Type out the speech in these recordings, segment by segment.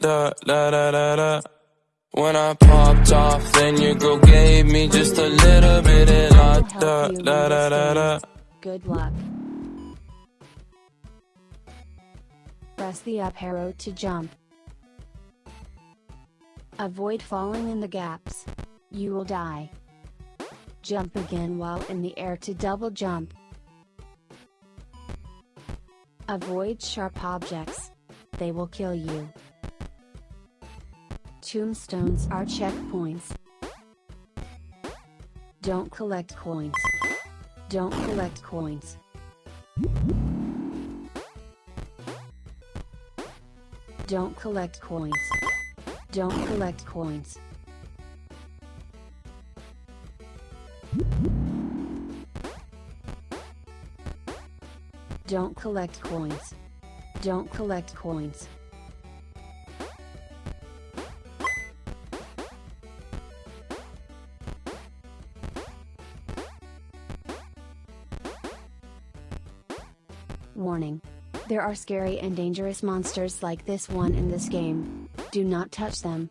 Da da da da da. When I popped off, then your girl gave me just a little bit of la da da da da da. Good luck. Press the up arrow to jump. Avoid falling in the gaps. You will die. Jump again while in the air to double jump. Avoid sharp objects. They will kill you. Tombstones are checkpoints. Don't collect coins. Don't collect coins. Don't collect coins. Don't collect coins. Don't collect coins. Don't collect coins. Warning. There are scary and dangerous monsters like this one in this game. Do not touch them.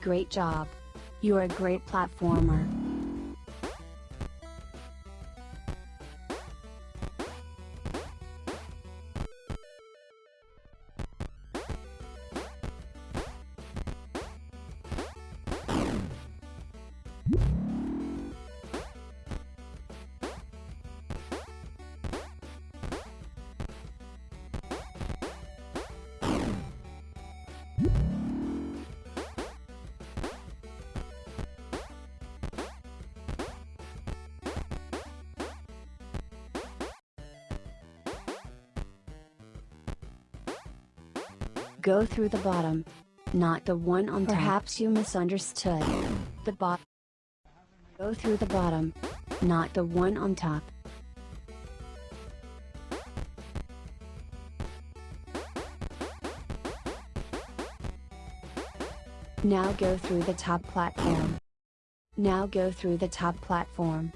Great job. You are a great platformer. Go through the bottom. Not the one on top. Perhaps you misunderstood. The bot. Go through the bottom. Not the one on top. Now go through the top platform. Now go through the top platform.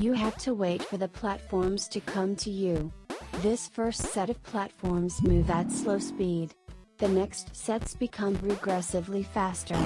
You have to wait for the platforms to come to you. This first set of platforms move at slow speed. The next sets become regressively faster.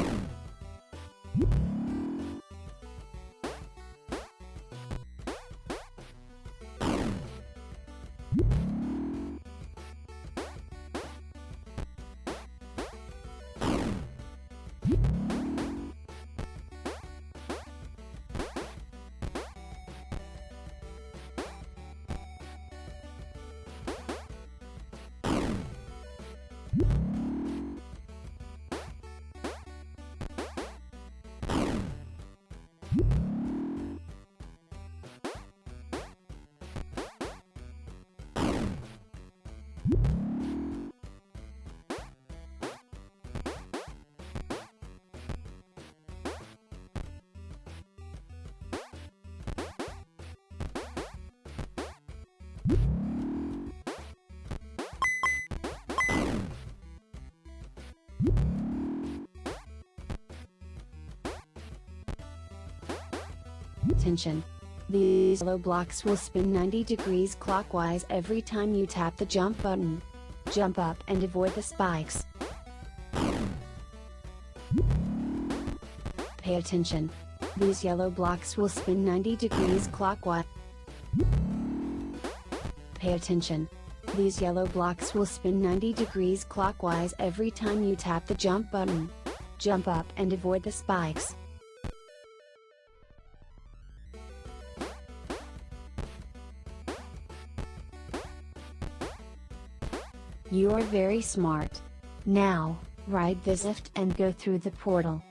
Tension. These yellow blocks will spin 90 degrees clockwise every time you tap the jump button. Jump up and avoid the spikes. Pay attention. These yellow blocks will spin 90 degrees clockwise. Pay attention. These yellow blocks will spin 90 degrees clockwise every time you tap the jump button. Jump up and avoid the spikes. You are very smart. Now, ride this lift and go through the portal.